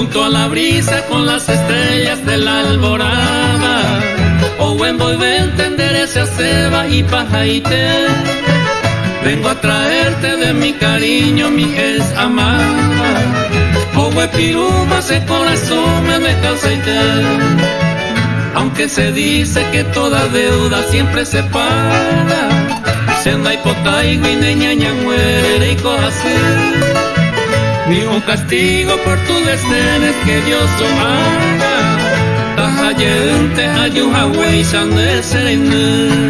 junto a la brisa con las estrellas de la alborada. O buen voy entender esa ceba y pajaite. Vengo a traerte de mi cariño, mi es amada. O piruma, ese corazón me me Aunque se dice que toda deuda siempre se paga. Senda y niña muere y corazón. Ni un castigo por tu desdenes que Dios haga. Tajayente ayuja huesan de sereno.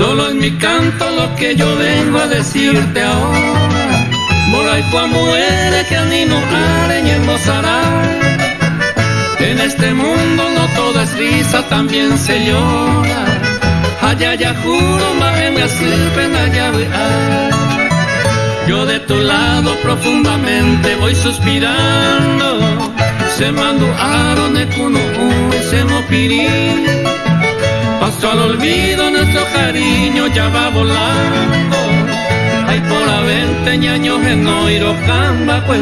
Solo en mi canto lo que yo vengo a decirte ahora. Moray muere que animo areña embosará. En este mundo no todo es risa, también se llora. Allá ya juro, más me sirven allá Yo de tu lado profundamente voy suspirando. Se mando arone kuno se mo Paso al olvido nuestro cariño ya va volando. Hay por a veinte años en Oiro, Camba, pues